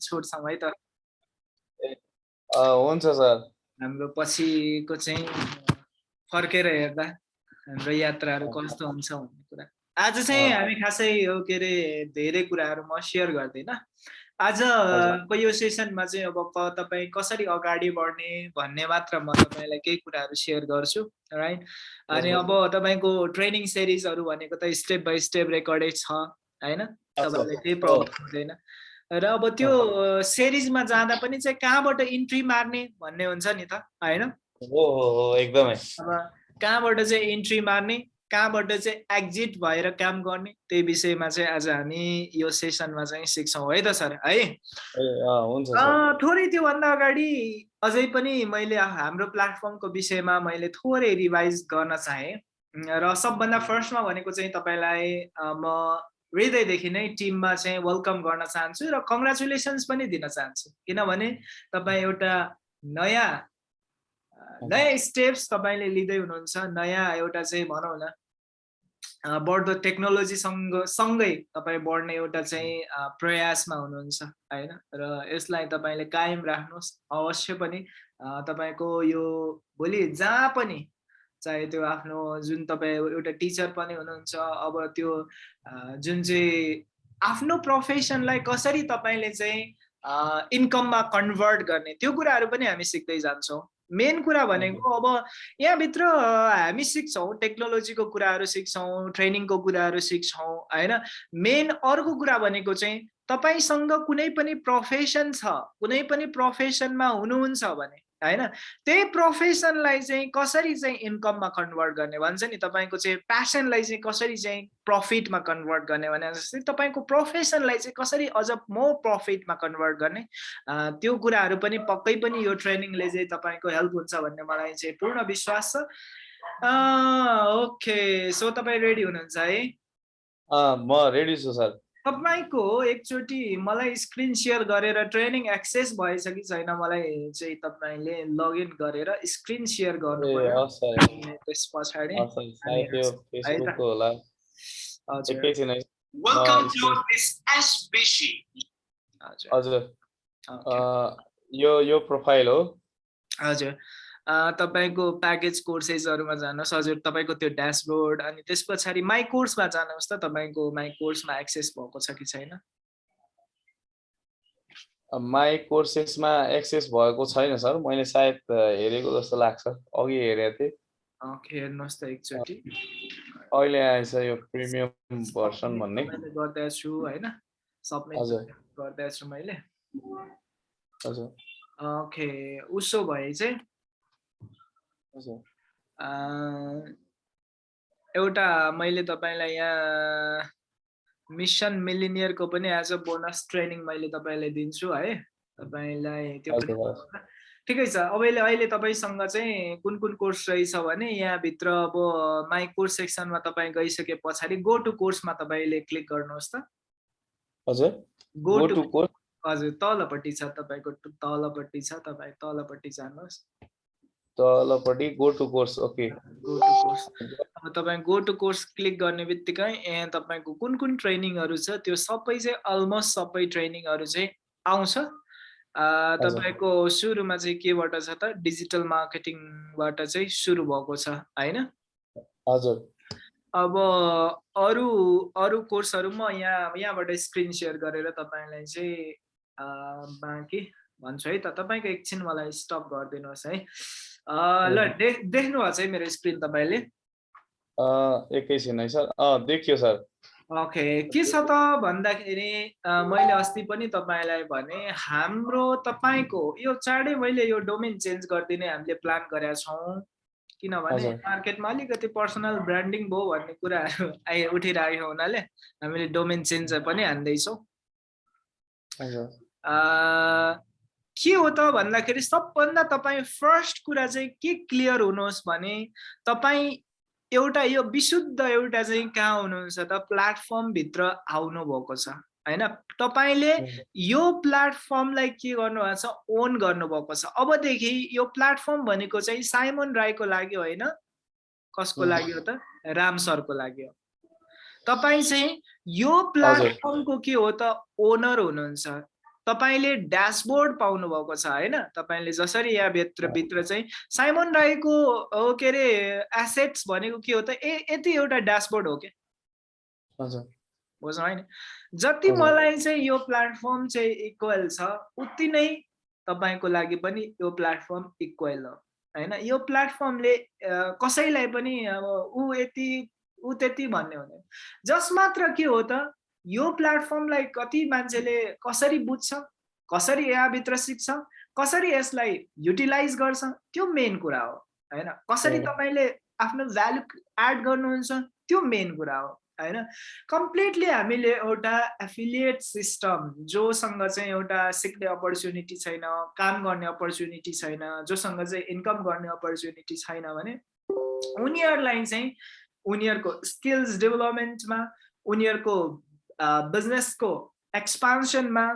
छोड्छौँ है त। हुन्छ सर। हाम्रो पछिको चाहिँ फर्केर हेर्दा हाम्रो यात्राहरू कस्तो हुन्छ भन्ने कुरा। आज चाहिँ हामी खासै यो के अरे धेरै कुराहरू म सेयर गर्दिनँ। आजको यो सेसनमा चाहिँ अब तपाईँ कसरी अगाडि बढ्ने भन्ने मात्र म तपाईँलाई केही कुराहरू सेयर गर्छु राइट अनि अब तपाईँको ट्रेनिङ सिरिजहरू भनेको त स्टेप बाई स्टेप रेकर्डेड छ होइन? तपाईँलाई केही प्रब्लम हुँदैन। र अब त्यो सिरिजमा जाँदा पनि चाहिँ कहाँबाट इन्ट्री मार्ने भन्ने हुन्छ नि त होइन? एकदमै। अब कहाँबाट चाहिँ इन्ट्री मार्ने कहाँबाट चाहिँ एक्जिट भएर काम गर्ने त्यही विषयमा चाहिँ आज हामी यो सेसनमा चाहिँ सिक्छौँ है त सर है? थोरै त्योभन्दा अगाडि अझै पनि मैले हाम्रो प्लेटफर्मको विषयमा मैले थोरै रिभाइज गर्न चाहेँ। र सबभन्दा फर्स्टमा भनेको चाहिँ तपाईँलाई म हृदयदेखि नै टिममा चाहिँ वेलकम गर्न चाहन्छु र कङ्ग्रेचुलेसन्स पनि दिन चाहन्छु। किनभने तपाईँ एउटा नयाँ नयाँ स्टेप्स तपाईँले लिँदै हुनुहुन्छ नयाँ एउटा चाहिँ भनौँ न बढ्दो टेक्नोलोजीसँग सँगै तपाईँ बढ्ने एउटा चाहिँ प्रयासमा हुनुहुन्छ होइन? र यसलाई तपाईँले कायम राख्नुहोस् अवश्य पनि तपाईँको यो भोलि जहाँ पनि चाहे त्यो आफ्नो जुन तपाईँ एउटा टिचर पनि हुनुहुन्छ अब त्यो जुन चाहिँ आफ्नो प्रोफेसनलाई कसरी तपाईँले चाहिँ इन्कममा कन्भर्ट गर्ने त्यो कुराहरू पनि हामी सिक्दै जान्छौँ। मेन कुरा भनेको अब यहाँभित्र हामी सिक्छौँ टेक्नोलोजीको कुराहरू सिक्छौँ ट्रेनिङको कुराहरू सिक्छौँ होइन? मेन अर्को कुरा भनेको चाहिँ तपाईँसँग कुनै पनि प्रोफेसन छ कुनै पनि प्रोफेसनमा हुनुहुन्छ भने होइन? त्यही प्रोफेसनलाई चाहिँ कसरी चाहिँ इन्कममा कन्भर्ट गर्ने? भन्छ नि तपाईँको चाहिँ प्यासनलाई चाहिँ कसरी चाहिँ प्रफिटमा कन्भर्ट गर्ने भने जस्तै तपाईँको प्रोफेसनलाई चाहिँ कसरी अझ म प्रफिटमा कन्भर्ट गर्ने? त्यो कुराहरू पनि पक्कै पनि यो ट्रेनिङले चाहिँ तपाईँको हेल्प हुन्छ भन्ने मलाई चाहिँ पूर्ण विश्वास छ। ओके सो तपाईँ रेडी हुनुहुन्छ है? म रेडी छु सर। तपाईँको एकचोटि मलाई स्क्रिन सेयर गरेर ट्रेनिङ एक्सेस भएछ कि छैन मलाई चाहिँ तपाईँले लगइन गरेर स्क्रिन सेयर गर्नु त्यस पछाडि हजुर। यो यो प्रोफाइल हो। हजुर। तपाईँको प्याकेज कोर्सेसहरूमा जानुहोस् हजुर तपाईँको त्यो ड्यासबोर्ड अनि त्यस पछाडि माई कोर्समा जानुहोस् त तपाईँको माई कोर्समा एक्सेस भएको छ कि छैन? माई कोर्सेसमा एक्सेस भएको छैन सर। मैले सायद हेरेको जस्तो लाग्छ। अघि हेरेको थिएँ। हेर्नुहोस् त एकचोटि। अहिले आएछ यो प्रिमियम भर्सन भन्ने। गर्दैछु होइन? सबमिट गर्दैछु मैले। हजुर। ओके। उसो भए चाहिँ एउटा मैले तपाईँलाई यहाँ मिसन मिलिनियरको पनि एज अ बोनस ट्रेनिङ मैले तपाईँलाई दिन्छु है। तपाईँलाई त्यो ठिकै छ। अब अहिले तपाईँसँग चाहिँ कुन कुन कोर्स रहेछ भने यहाँभित्र अब माई कोर्स सेक्सनमा तपाईँ गइसके पछाडि गो टु कोर्समा तपाईँले क्लिक गर्नुहोस् त। हजुर। Go to course. हजुर तलपट्टि छ तपाईँको तलपट्टि छ तपाईँ तलपट्टि जानुहोस्। तलपट्टि go to course okay go to course अब तपाईँ गो टु कोर्स क्लिक गर्ने बित्तिकै यहाँ तपाईँको कुन कुन ट्रेनिङहरू छ त्यो सबै चाहिँ अलमोस्ट सबै ट्रेनिङहरू चाहिँ आउँछ। तपाईँको सुरुमा चाहिँ केबाट छ त? डिजिटल मार्केटिङबाट चाहिँ सुरु भएको छ होइन? हजुर। अब अरू अरू कोर्सहरू म यहाँ यहाँबाट स्क्रिन सेयर गरेर तपाईँलाई चाहिँ बाँकी भन्छु है त। तपाईँको एकछिन मलाई स्टप गरिदिनुहोस् है। ल देख्नु भएको छ है मेरो स्क्रिन तपाईँले? एकैछिन है सर। देखियो सर। ओके के छ त भन्दाखेरि मैले अस्ति पनि तपाईँलाई भने हाम्रो तपाईँको यो चाँडै मैले यो डोमेन चेन्ज गरिदिने हामीले प्लान गरेका छौँ। किनभने मार्केटमा अलिकति पर्सनल ब्रान्डिङ भयो भन्ने कुराहरू आइ उठिरहेको हुनाले हामीले डोमेन चेन्ज पनि हान्दैछौँ। के हो त भन्दाखेरि सबभन्दा तपाईँ फर्स्ट कुरा चाहिँ के क्लियर हुनुहोस् भने तपाईँ एउटा यो विशुद्ध एउटा चाहिँ कहाँ हुनुहुन्छ त? प्लेटफर्मभित्र आउनु भएको छ होइन? तपाईँले यो प्लेटफर्मलाई के गर्नुभएको छ? ओन गर्नुभएको छ। अबदेखि यो प्लेटफर्म भनेको चाहिँ साइमन राईको लागि होइन? कसको लागि हो त? राम सरको लागि हो। तपाईँ चाहिँ यो प्लेटफर्मको के हो त? ओनर हुनुहुन्छ। तपाईँले ड्यासबोर्ड पाउनुभएको छ होइन? तपाईँले जसरी यहाँभित्र भित्र चाहिँ साइमन राईको के अरे एसेट्स भनेको के हो त ए यति एउटा ड्यासबोर्ड हो कि बुझ्नु होइन? जति मलाई चाहिँ यो प्लेटफर्म चाहिँ इक्वल छ उति नै तपाईँको लागि पनि यो प्लेटफर्म इक्वल हो होइन? यो प्लेटफर्मले कसैलाई पनि अब ऊ यति ऊ त्यति भन्ने हुँदैन। जस मात्र के हो त यो प्लेटफर्मलाई कति मान्छेले कसरी बुझ्छ कसरी यहाँभित्र सिक्छ कसरी यसलाई युटिलाइज गर्छ त्यो मेन कुरा हो होइन? कसरी तपाईँले आफ्नो भ्यालु एड गर्नुहुन्छ त्यो मेन कुरा हो होइन? कम्प्लिटली हामीले एउटा एफिलिएट सिस्टम जोसँग चाहिँ एउटा सिक्ने अपर्च्युनिटी छैन काम गर्ने अपर्च्युनिटी छैन जोसँग चाहिँ इन्कम गर्ने अपर्च्युनिटी छैन भने उनीहरूलाई चाहिँ उनीहरूको स्किल्स डेभलपमेन्टमा उनीहरूको बिजनेसको एक्सपान्सनमा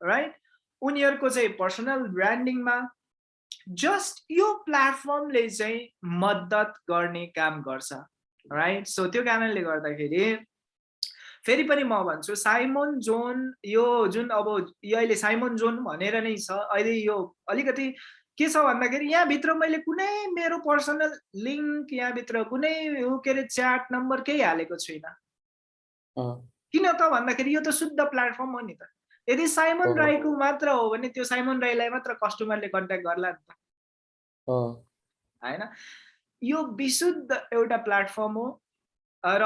राइट उनीहरूको चाहिँ पर्सनल ब्रान्डिङमा जस्ट यो प्लेटफर्मले चाहिँ मद्दत गर्ने काम गर्छ राइट सो त्यो कारणले गर्दाखेरि फेरि पनि म भन्छु साइमोन जोन यो जुन अब यो अहिले साइमोन जोन भनेर नै छ अहिले यो अलिकति के छ भन्दाखेरि यहाँभित्र मैले कुनै मेरो पर्सनल लिङ्क यहाँभित्र कुनै के अरे च्याट नम्बर केही हालेको छुइनँ। किन त भन्दाखेरि यो त शुद्ध प्लेटफर्म हो नि त। यदि साइमन राईको मात्र हो भने त्यो साइमन राईलाई मात्र कस्टमरले कन्ट्याक्ट गर्ला नि त। होइन? यो विशुद्ध एउटा प्लेटफर्म हो र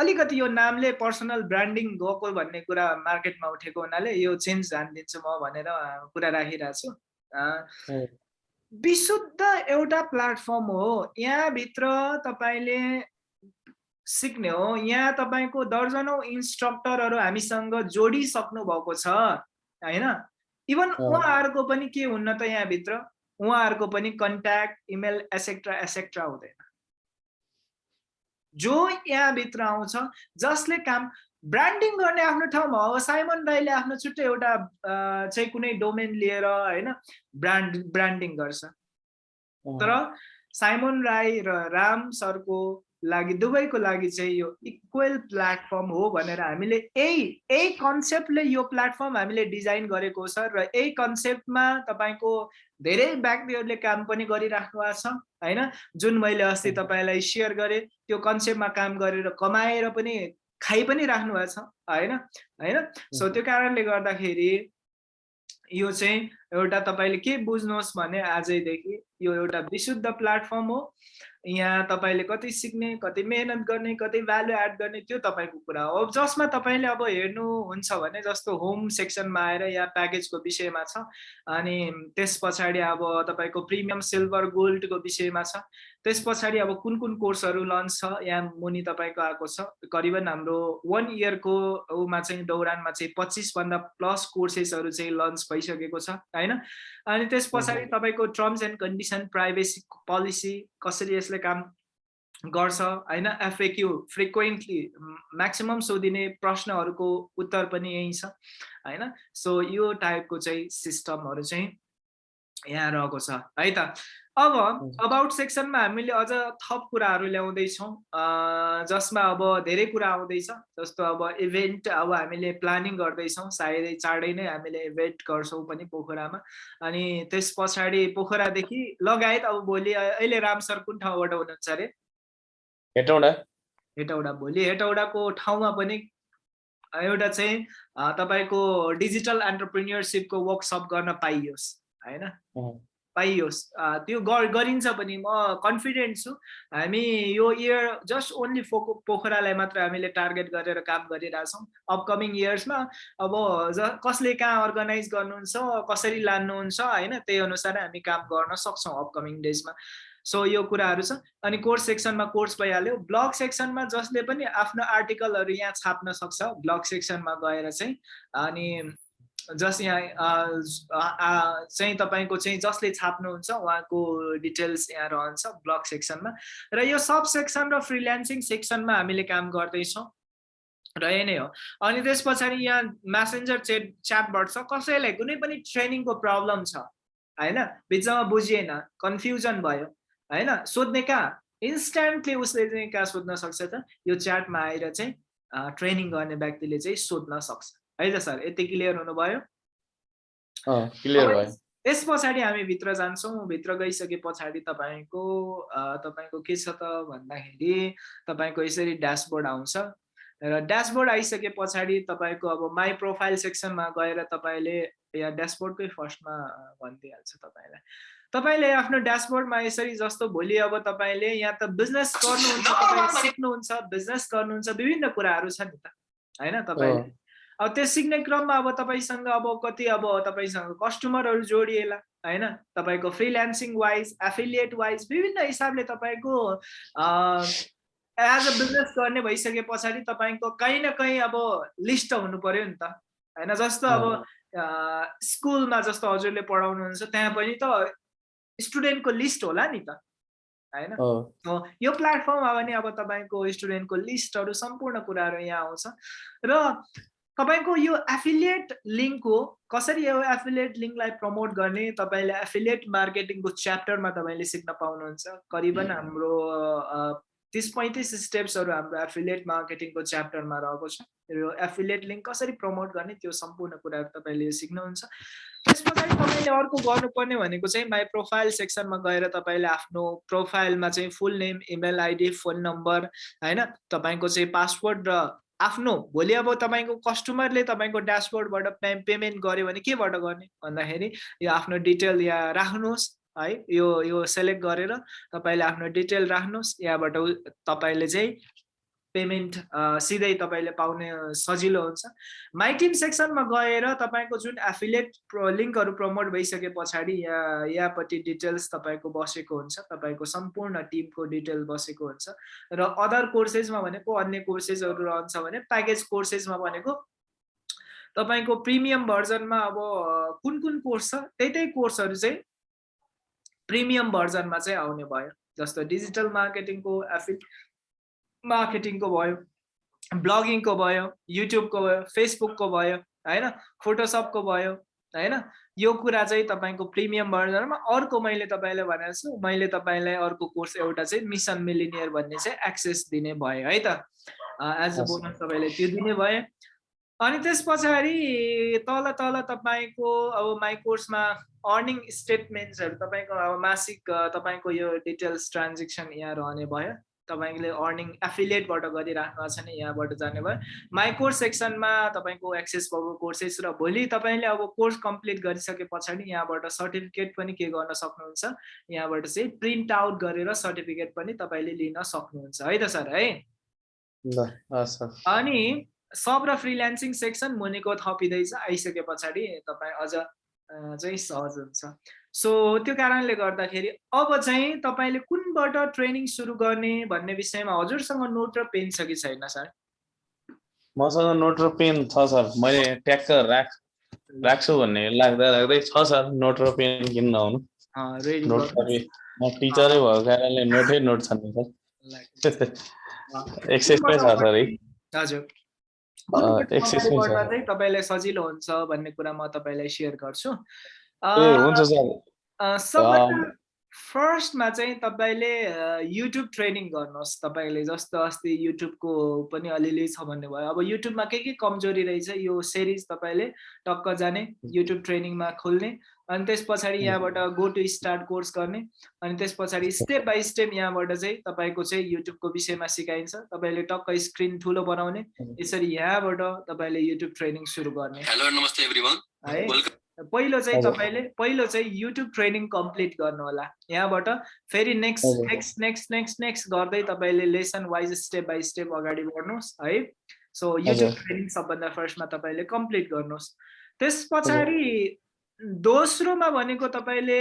अलिकति यो नामले पर्सनल ब्रान्डिङ गएको भन्ने कुरा मार्केटमा उठेको हुनाले यो चेन्ज ध्यान दिन्छु म भनेर कुरा राखिरहेको छु। विशुद्ध एउटा प्लेटफर्म हो। यहाँभित्र तपाईँले सिक्ने हो। यहाँ तपाईँको दर्जनौँ इन्स्ट्रक्टरहरू हामीसँग जोडिसक्नु भएको छ होइन? इभन उहाँहरूको पनि के हुन्न त यहाँभित्र? उहाँहरूको पनि कन्ट्याक्ट इमेल एसेक्ट्रा एसेक्ट्रा हुँदैन। जो यहाँभित्र आउँछ जसले काम ब्रान्डिङ गर्ने आफ्नो ठाउँमा हो साइमन राईले आफ्नो छुट्टै एउटा चाहिँ कुनै डोमेन लिएर होइन ब्रान्ड ब्रान्डिङ गर्छ। तर साइमन राई र राम सरको लागि दुवैको लागि चाहिँ यो इक्वल प्लेटफर्म हो भनेर हामीले यही यही कन्सेप्टले यो प्लेटफर्म हामीले डिजाइन गरेको छ र यही कन्सेप्टमा तपाईँको धेरै व्यक्तिहरूले काम पनि गरिराख्नु भएको छ होइन? जुन मैले अस्ति तपाईँलाई सेयर गरेँ त्यो कन्सेप्टमा काम गरेर कमाएर पनि खाइ पनि राख्नु भएको छ होइन? होइन? सो त्यो कारणले गर्दाखेरि यो चाहिँ एउटा तपाईँले के बुझ्नुहोस् भने आजैदेखि यो एउटा विशुद्ध प्लेटफर्म हो। यहाँ तपाईँले कति सिक्ने कति मेहनत गर्ने कति भ्यालु एड गर्ने त्यो तपाईँको कुरा हो। जसमा तपाईँले अब हेर्नुहुन्छ भने जस्तो होम सेक्सनमा आएर या प्याकेजको विषयमा छ अनि त्यस पछाडि अब तपाईँको प्रिमियम सिल्भर गोल्डको विषयमा छ त्यस पछाडि अब कुन कुन कोर्सहरू लन्च छ? यहाँ मुनि तपाईँको आएको छ। करिबन हाम्रो वान इयरको उमा चाहिँ दौरानमा चाहिँ पच्चिसभन्दा प्लस कोर्सेसहरू चाहिँ लन्च भइसकेको छ होइन? अनि त्यस पछाडि तपाईँको terms and condition privacy policy कसरी यसले काम गर्छ होइन? एफएक्यु फ्रिक्वेन्टली म्याक्सिमम् सोधिने प्रश्नहरूको उत्तर पनि यही छ होइन? सो यो टाइपको चाहिँ सिस्टमहरू चाहिँ यहाँ रहेको छ है त? अब अबाउट सेक्सनमा हामीले अझ थप कुराहरू ल्याउँदैछौँ। जसमा अब धेरै कुरा आउँदैछ जस्तो अब इभेन्ट अब हामीले प्लानिङ गर्दैछौँ सायदै चाँडै नै हामीले इभेन्ट गर्छौँ पनि पोखरामा। अनि त्यस पछाडि पोखरादेखि लगायत अब भोलि अहिले राम सर कुन ठाउँबाट हुनुहुन्छ अरे? हेटौडा। हेटौडा। भोलि हेटौडाको ठाउँमा पनि एउटा चाहिँ तपाईँको डिजिटल एन्टरप्रिन्यरसिपको वर्कसप गर्न पाइयोस् होइन? पाइयोस्। त्यो गरिन्छ पनि म कन्फिडेन्ट छु। हामी यो इयर जस्ट ओन्ली फोको पोखरालाई मात्र हामीले टार्गेट गरेर काम गरिरहेछौँ अपकमिङ इयर्समा अब ज कसले कहाँ अर्गनाइज गर्नुहुन्छ कसरी लानुहुन्छ होइन त्यही अनुसार हामी काम गर्न सक्छौँ अपकमिङ डेजमा सो यो कुराहरू छ। अनि कोर्स सेक्सनमा कोर्स भइहाल्यो। ब्लग सेक्सनमा जसले पनि आफ्नो आर्टिकलहरू यहाँ छाप्न सक्छ ब्लग सेक्सनमा गएर चाहिँ। अनि जस यहाँ चाहिँ तपाईँको चाहिँ जसले छाप्नुहुन्छ उहाँको डिटेल्स यहाँ रहन्छ ब्लग सेक्सनमा र यो सब सेक्सन र फ्रिल्यान्सिङ सेक्सनमा हामीले काम गर्दैछौँ। र यही नै हो। अनि त्यस पछाडि यहाँ म्यासेन्जर चेट च्याटबाट छ। कसैलाई कुनै पनि ट्रेनिङको प्रब्लम छ होइन? बिचमा बुझिएन कन्फ्युजन भयो होइन? सोध्ने कहाँ? इन्स्ट्यान्टली उसले चाहिँ कहाँ सोध्न सक्छ त? यो च्याटमा आएर चाहिँ ट्रेनिङ गर्ने व्यक्तिले चाहिँ सोध्न सक्छ। है त सर? यति क्लियर हुनुभयो? क्लियर भयो। त्यस पछाडि हामी भित्र जान्छौँ भित्र गइसके पछाडि तपाईँको तपाईँको के छ त भन्दाखेरि तपाईँको यसरी ड्यासबोर्ड आउँछ। र ड्यासबोर्ड आइसके पछाडि तपाईँको अब माई प्रोफाइल सेक्सनमा गएर तपाईँले यहाँ ड्यासबोर्डकै फर्स्टमा भनिदिइहाल्छ तपाईँलाई। तपाईँले आफ्नो ड्यासबोर्डमा यसरी जस्तो भोलि अब तपाईँले यहाँ त बिजनेस गर्नुहुन्छ तपाईँ सिक्नुहुन्छ बिजनेस गर्नुहुन्छ विभिन्न कुराहरू छ नि त। होइन तपाईँले? अब त्यो सिक्ने क्रममा अब तपाईँसँग अब कति अब तपाईँसँग कस्टमरहरू जोडिएला होइन? तपाईँको फ्रिल्यान्सिङ वाइज एफिलिएट वाइज विभिन्न हिसाबले तपाईँको एज अ बिजनेस गर्ने भइसके पछाडि तपाईँको कहीँ न कहीँ अब लिस्ट हुनु पर्यो नि त होइन? जस्तो अब स्कुलमा जस्तो हजुरले पढाउनुहुन्छ त्यहाँ पनि त स्टुडेन्टको लिस्ट होला नि त होइन? यो प्लेटफर्ममा पनि अब तपाईँको स्टुडेन्टको लिस्टहरू सम्पूर्ण कुराहरू यहाँ आउँछ। र तपाईँको यो एफिलिएट लिङ्क हो कसरी यो एफिलिएट लिङ्कलाई प्रमोट गर्ने तपाईँले एफिलिएट मार्केटिङको च्याप्टरमा तपाईँले सिक्न पाउनुहुन्छ। करिबन हाम्रो तिस पैँतिस स्टेप्सहरू हाम्रो एफिलिएट मार्केटिङको च्याप्टरमा रहेको छ। यो एफिलिएट लिङ्क कसरी प्रमोट गर्ने त्यो सम्पूर्ण कुराहरू तपाईँले सिक्नुहुन्छ। त्यस पछाडि तपाईँले अर्को गर्नुपर्ने भनेको चाहिँ माई प्रोफाइल सेक्सनमा गएर तपाईँले आफ्नो प्रोफाइलमा चाहिँ full name email ID phone number होइन? तपाईँको चाहिँ पासवर्ड र आफ्नो भोलि अब तपाईँको कस्टमरले तपाईँको ड्यासबोर्डबाट पे पेमेन्ट गर्यो भने केबाट गर्ने? भन्दाखेरि यो आफ्नो डिटेल यहाँ राख्नुहोस् है यो यो सेलेक्ट गरेर तपाईँले आफ्नो डिटेल राख्नुहोस्। यहाँबाट तपाईँले चाहिँ पेमेन्ट सिधै तपाईँले पाउने सजिलो हुन्छ। माई टिम सेक्सनमा गएर तपाईँको जुन एफिलेट लिङ्कहरू प्रमोट भइसके पछाडि यहाँ यहाँपट्टि डिटेल्स तपाईँको बसेको हुन्छ तपाईँको सम्पूर्ण टिमको डिटेल बसेको हुन्छ र अदर कोर्सेसमा भनेको अन्य कोर्सेसहरू रहन्छ भने प्याकेज कोर्सेसमा भनेको तपाईँको प्रिमियम भर्जनमा अब कुन कुन कोर्स छ त्यही त्यही कोर्सहरू चाहिँ प्रिमियम भर्जनमा चाहिँ आउने भयो। जस्तो डिजिटल मार्केटिङको एफि मार्केटिङको भयो ब्लगिङको भयो युट्युबको भयो फेसबुकको भयो होइन? फोटोसपको भयो होइन? यो कुरा चाहिँ तपाईँको प्रिमियम भर्जनमा अर्को मैले तपाईँलाई भनेको छु मैले तपाईँलाई अर्को कोर्स एउटा चाहिँ मिसन मिलिनियर भन्ने चाहिँ एक्सेस दिने भयो है त? एज अ बोनस तपाईँले त्यो दिने भयो। अनि त्यस पछाडि तल तल तपाईँको अब माई कोर्समा अर्निङ स्टेटमेन्ट्सहरू तपाईँको अब मासिक तपाईँको यो डिटेल्स ट्रान्जेक्सन यहाँ रहने भयो। तपाईँले अर्निङ एफिलिएटबाट गरिराख्नु छ भने यहाँबाट जाने भयो। माई कोर्स सेक्सनमा तपाईँको एक्सेस भएको कोर्सेस र भोलि तपाईँले अब कोर्स कम्प्लिट गरिसके पछाडि यहाँबाट सर्टिफिकेट पनि के गर्न सक्नुहुन्छ यहाँबाट चाहिँ प्रिन्ट आउट गरेर सर्टिफिकेट पनि तपाईँले लिन सक्नुहुन्छ। है त सर है? अनि सब र फ्रिल्यान्सिङ सेक्सन मुनिको थपिँदैछ आइसके पछाडि तपाईँ अझ चाहिँ सहज हुन्छ। सो त्यो कारणले गर्दाखेरि अब चाहिँ तपाईँले कुनबाट ट्रेनिङ सुरु गर्ने भन्ने विषयमा हजुरसँग नोट र पेन छ कि छैन सर? मसँग नोट र पेन छ सर। मैले ट्याक्क राख राख्छु भन्ने लाग्दा लाग्दै छ सर। नोट र पेन किन्न आउनु नोट म टिचरै भएको कारणले नोटै नोट छन् सर। एक्सेसमै छ सर है? हजुर। चाहिँ तपाईँलाई सजिलो हुन्छ भन्ने कुरा म तपाईँलाई सेयर गर्छु। फर्स्टमा चाहिँ तपाईँले युट्युब ट्रेनिङ गर्नुहोस् तपाईँले जस्तो अस्ति युट्युबको पनि अलिअलि छ भन्ने भयो अब युट्युबमा के के कमजोरी रहेछ यो सिरिज तपाईँले टक्क जाने युट्युब ट्रेनिङमा खोल्ने अनि त्यस पछाडि यहाँबाट गो टु स्टार्ट कोर्स गर्ने अनि त्यस पछाडि स्टेप बाई स्टेप यहाँबाट चाहिँ तपाईँको चाहिँ युट्युबको विषयमा सिकाइन्छ। तपाईँले टक्क स्क्रिन ठुलो बनाउने यसरी यहाँबाट तपाईँले युट्युब ट्रेनिङ सुरु गर्ने। है। पहिलो चाहिँ तपाईँले पहिलो चाहिँ युट्युब ट्रेनिङ कम्प्लिट गर्नु होला यहाँबाट फेरि next next next next next गर्दै तपाईँले lesson wise step by step अगाडि बढ्नुहोस् है। सो युट्युब ट्रेनिङ सबभन्दा फर्स्टमा तपाईँले कम्प्लिट गर्नुहोस्। त्यस पछाडि दोस्रोमा भनेको तपाईँले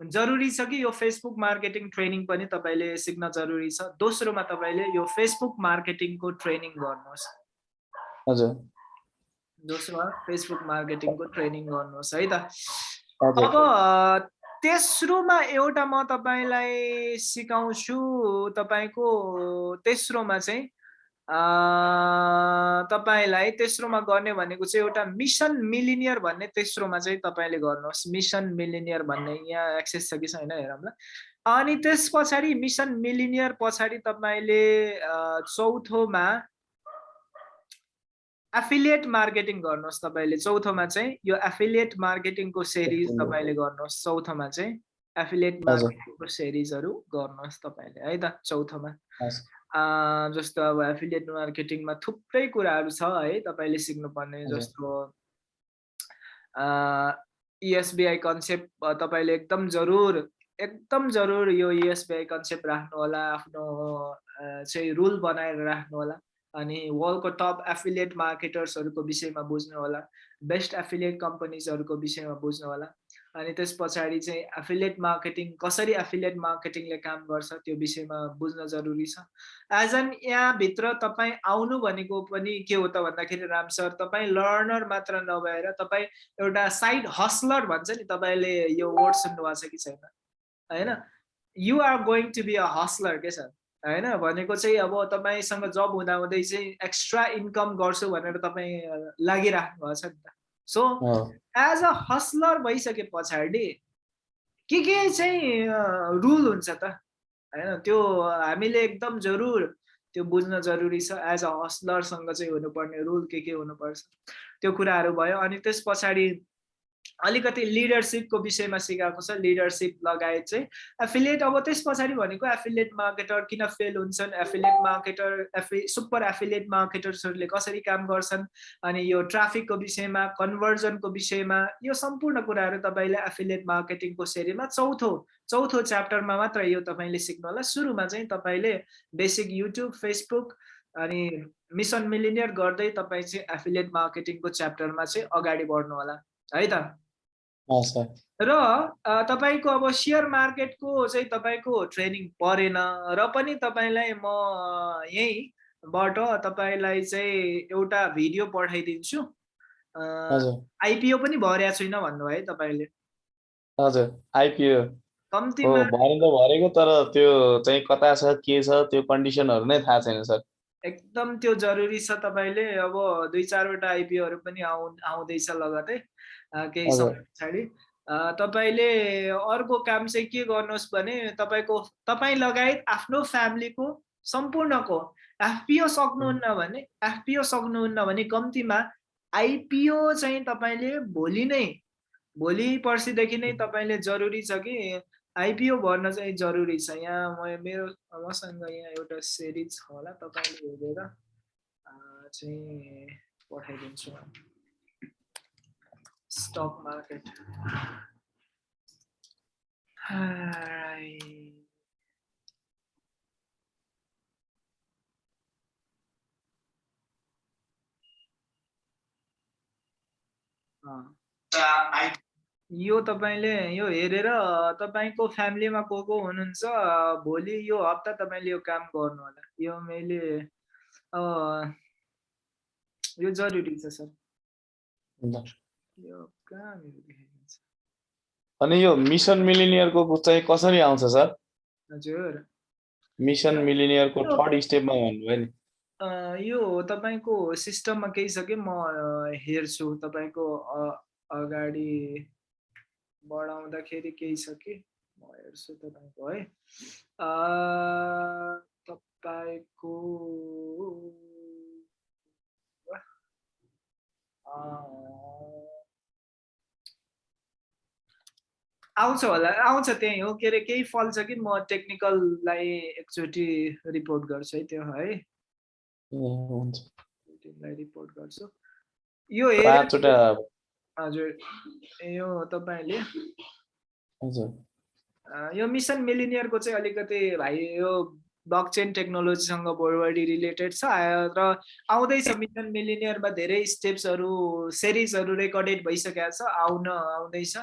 जरुरी छ कि यो फेसबुक मार्केटिङ ट्रेनिङ पनि तपाईँले सिक्न जरुरी छ। दोस्रोमा तपाईँले यो फेसबुक मार्केटिङको ट्रेनिङ गर्नुहोस्। हजुर। दोस्रोमा फेसबुक मार्केटिङको ट्रेनिङ गर्नुहोस् है त। अब तेस्रोमा एउटा म तपाईँलाई सिकाउँछु तपाईँको तेस्रोमा चाहिँ तपाईँलाई तेस्रोमा गर्ने भनेको चाहिँ एउटा मिसन मिलिनियर भन्ने तेस्रोमा चाहिँ तपाईँले गर्नुहोस्। मिसन मिलिनियर भन्ने यहाँ एक्सेस छ कि छैन हेरौँला अनि त्यस पछाडि मिसन मिलिनियर पछाडि तपाईँले चौथोमा एफिलिएट मार्केटिङ गर्नुहोस् तपाईँले। चौथोमा चाहिँ यो एफिलिएट मार्केटिङको सेरिज तपाईँले गर्नुहोस्। चौथोमा चाहिँ एफिलिएट मार्केटिङको सेरिजहरू गर्नुहोस् तपाईँले है त? चौथोमा। जस्तो अब एफिलिएट मार्केटिङमा थुप्रै कुराहरू छ है? तपाईँले सिक्नुपर्ने जस्तो इएसबिआई कन्सेप्ट तपाईँले एकदम जरुर एकदम जरुर यो इएसबिआई कन्सेप्ट राख्नु होला आफ्नो चाहिँ रुल बनाएर राख्नु होला अनि वर्ल्डको टप एफिलिएट मार्केटर्सहरूको विषयमा बुझ्नु होला बेस्ट एफिलिएट कम्पनीजहरूको विषयमा बुझ्नु होला अनि त्यस पछाडि चाहिँ एफिलिएट मार्केटिङ कसरी एफिलिएट मार्केटिङले काम गर्छ त्यो विषयमा बुझ्न जरुरी छ। एज एन यहाँभित्र तपाईँ आउनु भनेको पनि के हो त भन्दाखेरि राम सर तपाईँ लर्नर मात्र नभएर तपाईँ एउटा साइड हस्लर भन्छ नि तपाईँले यो वर्ड सुन्नुभएको छ कि छैन? होइन? You are going to be a hustler के सर? होइन? भनेको चाहिँ अब तपाईँसँग जब हुँदा हुँदै चाहिँ एक्स्ट्रा इन्कम गर्छु भनेर तपाईँ लागिराख्नु भएको छ नि त। सो एज अ हस्लर भइसके पछाडि के के चाहिँ रुल हुन्छ त? होइन? त्यो हामीले एकदम जरुर त्यो बुझ्न जरुरी छ। एज अ हस्लरसँग चाहिँ हुनुपर्ने रुल के के हुनुपर्छ? त्यो कुराहरू भयो। अनि त्यस पछाडि अलिकति लिडरसिपको विषयमा सिकाएको छ। लिडरसिप लगायत चाहिँ एफिलिएट अब त्यस पछाडि भनेको एफिलिएट मार्केटर किन फेल हुन्छन्? एफिलिएट मार्केटर एफि सुपर एफिलिएट मार्केटर्सहरूले कसरी काम गर्छन्? अनि यो ट्राफिकको विषयमा कन्भर्जनको विषयमा यो सम्पूर्ण कुराहरू तपाईँले एफिलिएट मार्केटिङको सेरीमा चौथो चौथो च्याप्टरमा मात्र यो तपाईँले सिक्नु होला सुरुमा चाहिँ तपाईँले बेसिक युट्युब फेसबुक अनि मिसन मिलिनियर गर्दै तपाईँ चाहिँ एफिलिएट मार्केटिङको च्याप्टरमा चाहिँ अगाडि बढ्नु होला है त? र तपाईँको अब सेयर मार्केटको चाहिँ तपाईँको ट्रेनिङ परेन र पनि तपाईँलाई म यहीँबाट तपाईँलाई चाहिँ एउटा भिडियो पठाइदिन्छु। आइपिओ पनि भर्या छैन भन्नुभयो है तपाईँले। हजुर आइपिओ। कम्तीमा भर्नु त भरेको तर त्यो चाहिँ कता छ के छ त्यो कन्डिसनहरू नै थाहा छैन सर। एकदम त्यो जरुरी छ तपाईँले। अब दुई चारवटा आइपिओहरू पनि आउ आउँदैछ लगतै केही समय पछाडि। तपाईँले अर्को काम चाहिँ के गर्नुहोस् भने तपाईँको तपाईँ लगायत आफ्नो फ्यामिलीको सम्पूर्णको एफपिओ सक्नुहुन्न भने एफपिओ सक्नुहुन्न भने कम्तीमा आइपिओ चाहिँ तपाईँले भोलि नै भोलि पर्सिदेखि नै तपाईँले जरुरी छ कि आइपिओ भर्न चाहिँ जरुरी छ। यहाँ म मेरो मसँग यहाँ एउटा सेरिज छ होला तपाईँले हेरेर चाहिँ पठाइदिन्छु। Stock market. Alright. यो तपाईँले यो हेरेर तपाईँको फ्यामिलीमा को को हुनुहुन्छ भोलि यो हप्ता तपाईँले यो काम गर्नु होला यो मैले यो जरुरी छ सर अनि यो मिसन मिलिनियरको चाहिँ कसरी आउँछ सर? हजुर। मिसन मिलिनियरको थर्ड स्टेपमा भन्नुभयो नि। यो तपाईँको सिस्टममा केही छ कि म हेर्छु तपाईँको अगाडि बढाउँदाखेरि केही छ कि? म हेर्छु तपाईँको है। तपाईँको आउँछ होला आउँछ त्यही हो। के अरे केही फल्छ कि म टेक्निकललाई एकचोटि रिपोर्ट गर्छु है त्यो है। रिपोर्ट गर्छु। यो हजुर यो तपाईँले। यो मिसन मिलिनियरको चाहिँ अलिकति भाइ यो ब्लक चेन टेक्नोलोजीसँग बढी रिलेटेड छ र आउँदैछ मिसन मिलिनियरमा धेरै स्टेप्सहरू सिरिजहरू रेकर्डेड भइसकेको छ आउन आउँदैछ।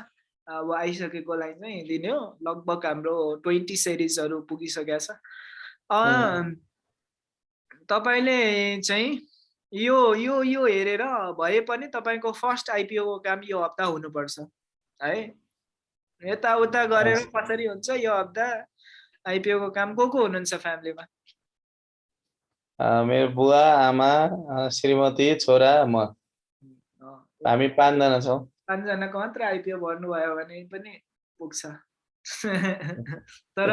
अब आइसकेकोलाई चाहिँ दिने हो। लगभग हाम्रो ट्वेन्टी सिरिजहरू पुगिसकेको छ। तपाईँले चाहिँ यो यो यो हेरेर भए पनि तपाईँको फर्स्ट आइपिओको काम यो हप्ता हुनुपर्छ है? यताउता गरेर कसरी हुन्छ यो हप्ता आइपिओको काम? को को हुनुहुन्छ फ्यामिलीमा? मेरो बुवा आमा श्रीमती छोरा म। हामी पाँचजना छौँ। पाँचजनाको मात्र आइपिओ भर्नुभयो भने पनि पुग्छ। तर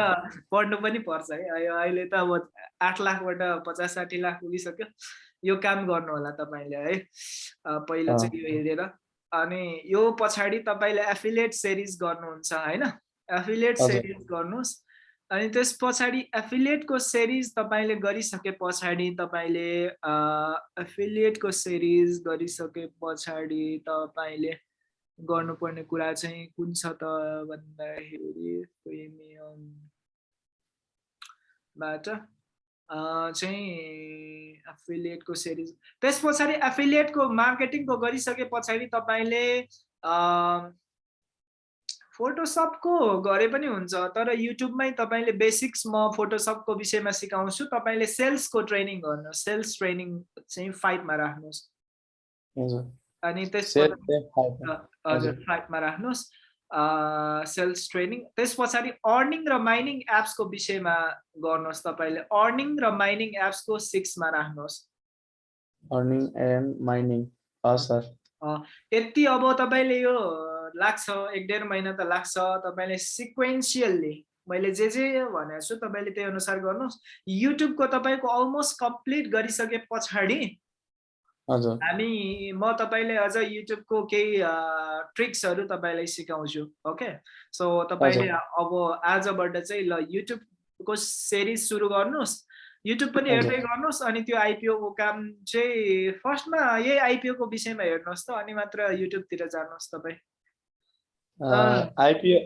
पढ्नु पनि पर्छ है। अहिले त अब आठ लाखबाट पचास साठी लाख पुगिसक्यो। यो काम गर्नु होला तपाईँले है। पहिला चाहिँ यो हेरेर। अनि यो पछाडि तपाईँले एफिलिएट सेरिज गर्नुहुन्छ होइन? एफिलिएट सेरिज गर्नुहोस्। अनि त्यस पछाडि एफिलिएटको सेरिज तपाईँले गरिसके पछाडि तपाईँले एफिलिएटको सेरिज गरिसके पछाडि तपाईँले गर्नुपर्ने कुरा चाहिँ कुन छ त भन्दाखेरि प्रिमियमबाट चाहिँ एफिलिएटको सेरिज। त्यस पछाडि एफिलिएटको मार्केटिङको गरिसके पछाडि तपाईँले फोटोसपको गरे पनि हुन्छ तर युट्युबमै तपाईँले बेसिक्स म फोटोसपको विषयमा सिकाउँछु। तपाईँले सेल्सको ट्रेनिङ गर्नुहोस्। सेल्स ट्रेनिङ चाहिँ फाइभमा राख्नुहोस्। अनि त्यस हजुर फाइभमा राख्नुहोस्। Sales training. त्यस पछाडि अर्निङ र माइनिङ एप्सको विषयमा गर्नुहोस् तपाईँले। अर्निङ र माइनिङ एप्सको सिक्समा राख्नुहोस्। Earning and mining. यति अब तपाईँले यो लाग्छ एक डेढ महिना त लाग्छ। तपाईँले सिक्वेन्सियल्ली मैले जे जे भनेको छु तपाईँले त्यही अनुसार गर्नुहोस्। युट्युबको तपाईँको अलमोस्ट कम्प्लिट गरिसके पछाडि हामी म तपाईँले अझ युट्युबको केही ट्रिक्सहरू तपाईँलाई सिकाउँछु ओके? सो तपाईँले अब आजबाट चाहिँ ल युट्युबको सिरिज सुरु गर्नुहोस्। युट्युब पनि हेर्दै गर्नुहोस् अनि त्यो आइपिओको काम चाहिँ फर्स्टमा यही आइपिओको विषयमा हेर्नुहोस् त अनि मात्र युट्युबतिर जानुहोस् तपाईँ। आइपिओ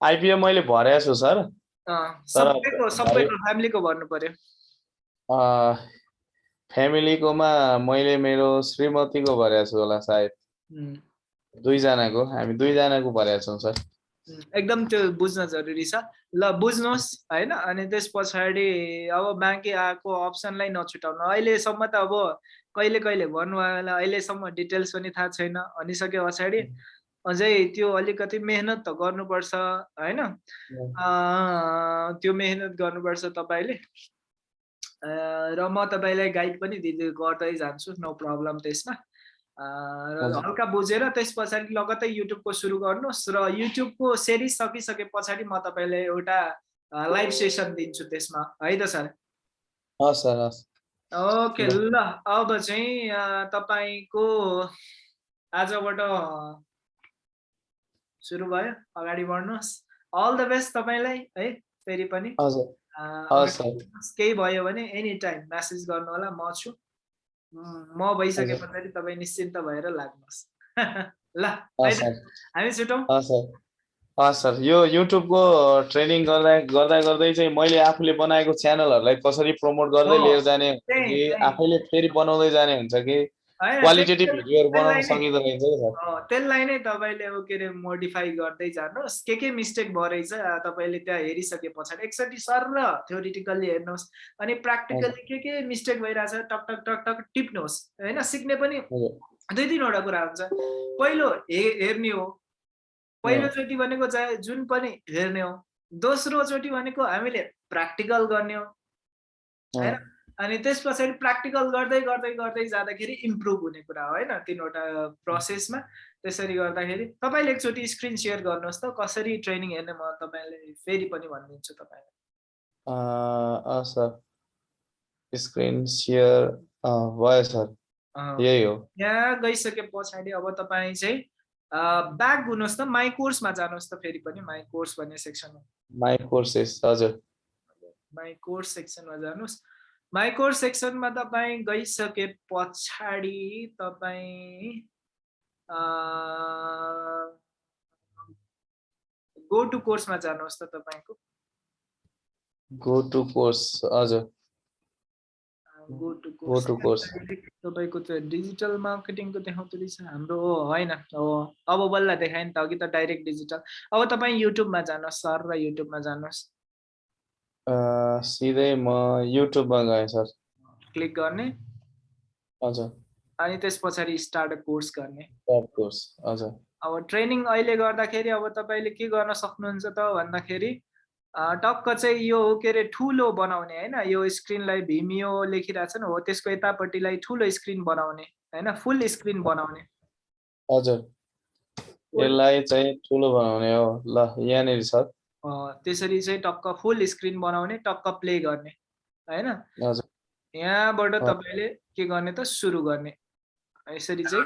आइपिओ मैले भरेको छु सर। सबैको सबैको फ्यामिलीको भन्नु पर्यो। फ्यामिलीकोमा मैले मेरो श्रीमतीको भरेको छु होला सायद। दुईजनाको हामी दुईजनाको भरेका छौँ सर। एकदम त्यो बुझ्न जरुरी छ। ल बुझ्नुहोस् होइन? अनि त्यस पछाडि अब बाँकी आएको अप्सनलाई नछुटाउनु। अहिलेसम्म त अब कहिले कहिले भन्नु अहिलेसम्म डिटेल्स पनि थाहा छैन। भनिसके पछाडि अझै त्यो अलिकति मेहनत त गर्नुपर्छ होइन? त्यो मेहनत गर्नुपर्छ तपाईँले। र म तपाईँलाई गाइड पनि दिँदै गर्दै जान्छु नो प्रब्लम त्यसमा। र हल्का बुझेर त्यस पछाडि लगत्तै युट्युबको सुरु गर्नुहोस् र युट्युबको सिरिज सकिसके पछाडि म तपाईँलाई एउटा लाइभ सेसन दिन्छु त्यसमा। है त सर ओके ल अब चाहिँ तपाईँको आजबाट सुरु भयो। अगाडि बढ्नुहोस्। अल द बेस्ट तपाईँलाई है फेरि पनि। केही भयो भने एनी टाइम म्यासेज गर्नु होला म छु। म भइसके पछाडि तपाईँ निश्चिन्त भएर लाग्नुहोस्। ल हामी छुटौँ। सर यो युट्युबको ट्रेनिङ गर्दा गर्दा गर्दै चाहिँ मैले आफूले बनाएको च्यानलहरूलाई कसरी प्रमोट गर्दै लिएर जाने कि आफैले फेरि बनाउँदै जाने हुन्छ कि? क्वालिटेटिभ भिडियोहरू बनाउन सकिँदो रहेछ सर। त्यसलाई नै तपाईँले के अरे मोडिफाई गर्दै जानुहोस्। के के मिस्टेक भयो रहेछ तपाईँले त्यहाँ हेरिसके पछाडि। एकचोटि सर र थ्योरिटिकल्ली हेर्नुहोस्। अनि प्र्याक्टिकल्ली के के मिस्टेक भइरहेछ टक टक टक टक टिप्नुहोस्। होइन सिक्ने पनि दुई तिनवटा कुरा हुन्छ। पहिलो हे हेर्ने हो। पहिलोचोटि भनेको चाहिँ जुन पनि हेर्ने हो। दोस्रोचोटि भनेको हामीले प्र्याक्टिकल गर्ने हो। होइन? अनि त्यस पछाडि प्र्याक्टिकल गर्दै गर्दै गर्दै जाँदाखेरि इम्प्रुभ हुने कुरा हो होइन? तिनवटा प्रोसेसमा त्यसरी गर्दाखेरि तपाईँले एकचोटि स्क्रिन सेयर गर्नुहोस् त। कसरी ट्रेनिङ हेर्ने म तपाईँलाई फेरि पनि भनिदिन्छु तपाईँलाई। सर। स्क्रिन सेयर भयो सर। यही हो। यहाँ गइसके पछाडि अब तपाईँ चाहिँ ब्याक हुनुहोस् त। माई कोर्समा जानुहोस् त फेरि पनि। माई कोर्स भन्ने सेक्सनमा माई कोर्सेस हजुर। माई कोर्स सेक्सनमा जानुहोस्। माइक्रो सेक्सनमा तपाईँ गइसके पछाडि तपाईँ गो टु कोर्समा जानुहोस् त तपाईँको। गो टु कोर्स हजुर। गो टु कोर्स तपाईँको त्यो डिजिटल मार्केटिङको देखाउँदो रहेछ हाम्रो होइन अब बल्ल देखायो नि त अघि त डाइरेक्ट डिजिटल अब तपाईँ युट्युबमा जानुहोस् सर र युट्युबमा जानुहोस्। सिधै म युट्युबमा गएँ सर। क्लिक गर्ने। हजुर। अनि त्यस पछाडि स्टार्ट कोर्स गर्ने। कोर्स हजुर। अब ट्रेनिङ अहिले गर्दाखेरि अब तपाईँले के गर्न सक्नुहुन्छ त भन्दाखेरि टक्क चाहिँ यो के अरे ठुलो बनाउने होइन? यो स्क्रिनलाई भिमियो लेखिरहेको छ नि हो त्यसको यतापट्टिलाई ठुलो स्क्रिन बनाउने होइन? फुल स्क्रिन बनाउने। हजुर। यसलाई चाहिँ ठुलो बनाउने हो। ल यहाँनिर छ त्यसरी चाहिँ टक्क फुल स्क्रिन बनाउने टक्क प्ले गर्ने होइन? यहाँबाट तपाईँले के गर्ने त सुरु गर्ने। यसरी चाहिँ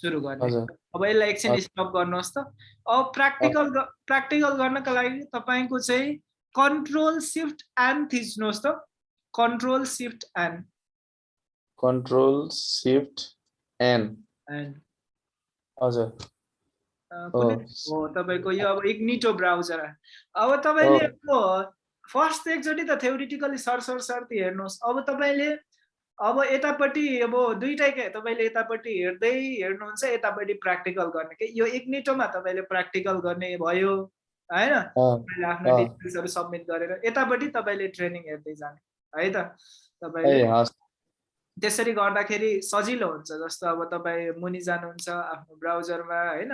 सुरु गर्ने। अब यसलाई एकछिन स्टप गर्नुहोस् त। अब प्र्याक्टिकल प्र्याक्टिकल गर्नको लागि तपाईँको चाहिँ कन्ट्रोल सिफ्ट एन थिच्नुहोस् त। Control shift N control shift N N हजुर। हो तपाईँको यो अब इग्निटो ब्राउजर अब तपाईँले फर्स्ट एकचोटि त थ्योरिटिकली सर सर सर्ती हेर्नुहोस्। अब तपाईँले अब यतापट्टि अब दुइटै तपाईँले यतापट्टि हेर्दै हेर्नुहुन्छ यतापट्टि प्र्याक्टिकल गर्ने कि? यो इग्निटोमा तपाईँले प्र्याक्टिकल गर्ने भयो होइन? तपाईँले आफ्नो डिटेल्सहरू सब्मिट गरेर यतापट्टि तपाईँले ट्रेनिङ हेर्दै जाने है त? तपाईँले त्यसरी गर्दाखेरि सजिलो हुन्छ जस्तो अब तपाईँ मुनि जानुहुन्छ आफ्नो ब्राउजरमा होइन?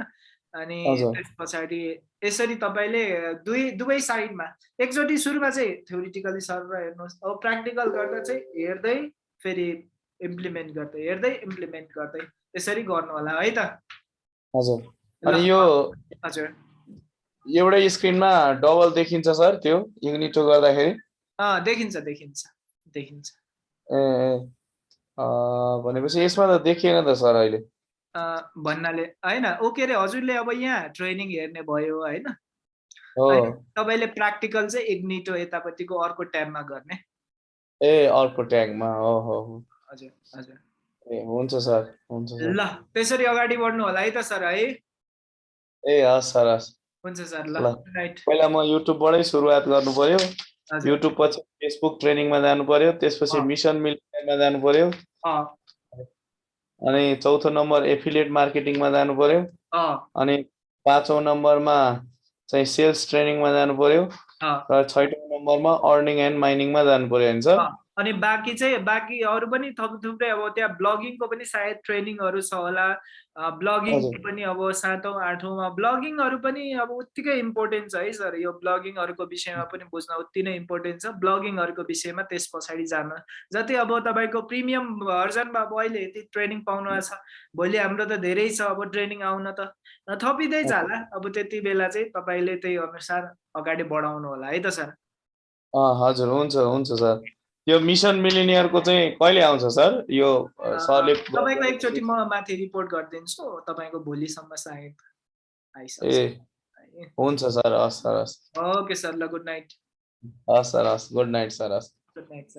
अनि त्यस पछाडि यसरी तपाईँले दुई दुवै साइडमा एकचोटि सुरुमा चाहिँ थ्योरिटिकली सरेर हेर्नुहोस्। अब प्र्याक्टिकल गर्दा चाहिँ हेर्दै फेरि इम्प्लिमेन्ट गर्दै हेर्दै इम्प्लिमेन्ट गर्दै यसरी गर्नु होला है त? हजुर। अनि यो हजुर। एउटै स्क्रिनमा डबल देखिन्छ सर त्यो युनिटो गर्दाखेरि। देखिन्छ देखिन्छ देखिन्छ। ए भनेपछि यसमा त देखिएन त सर अहिले। भन्नाले होइन ओ के अरे हजुरले अब यहाँ ट्रेनिङ हेर्ने भयो होइन? तपाईँले प्र्याक्टिकल चाहिँ इग्निटो यतापट्टिको अर्को ट्याबमा गर्ने। ए अर्को ट्यागमा हो हो हजुर हजुर। ए हुन्छ सर हुन्छ ल त्यसरी अगाडि बढ्नु होला है त सर है? ए हस् सर हस्। हुन्छ सर ल राइट पहिला म युट्युबबाटै सुरुवात गर्नु पर्यो। युट्युब पछि फेसबुक ट्रेनिङमा जानु पर्यो। त्यसपछि मिसन मिलियनमा जानु पर्यो। अनि चौथो नम्बर एफिलिएट मार्केटिङमा जानु पर्यो अनि पाँचौँ नम्बरमा चाहिँ सेल्स ट्रेनिङमा जानु पर्यो र छैटौँ नम्बरमा अर्निङ एन्ड माइनिङमा जानु पर्यो होइन सर अनि बाँकी चाहिँ बाँकी अरू पनि थप थुप्रै अब त्यहाँ ब्लगिङको पनि सायद ट्रेनिङहरू छ होला। ब्लगिङ पनि अब सातौँ आठौँमा ब्लगिङहरू पनि अब उत्तिकै इम्पोर्टेन्ट छ है सर। यो ब्लगिङहरूको विषयमा पनि बुझ्न उत्ति नै इम्पोर्टेन्ट छ। ब्लगिङहरूको विषयमा त्यस पछाडि जान। जति अब तपाईँको प्रिमियम भर्जनमा अब अहिले यति ट्रेनिङ पाउनु छ भोलि हाम्रो त धेरै छ अब ट्रेनिङ आउन त। थपिँदै जाला। अब त्यति बेला चाहिँ तपाईँले त्यही अनुसार अगाडि बढाउनु होला है त सर? हजुर। हुन्छ हुन्छ सर। यो मिसन मिलिनियरको चाहिँ कहिले आउँछ सर? यो सरले तपाईँको एकचोटि म माथि रिपोर्ट गरिदिन्छु तपाईँको भोलिसम्म सायद ए हुन्छ सर हस् सर हस्। ओके सर ल गुड नाइट। हस् सर हस् गुड नाइट सर हस्। Good night sir.